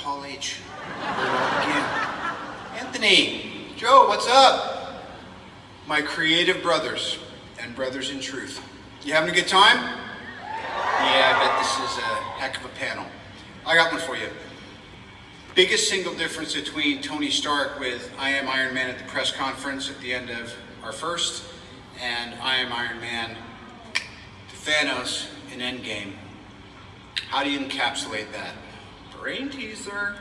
Began. Anthony, Joe, what's up? My creative brothers and brothers in truth. You having a good time? Yeah, I bet this is a heck of a panel. I got one for you. Biggest single difference between Tony Stark with I Am Iron Man at the press conference at the end of our first and I Am Iron Man to Thanos in Endgame. How do you encapsulate that? sir.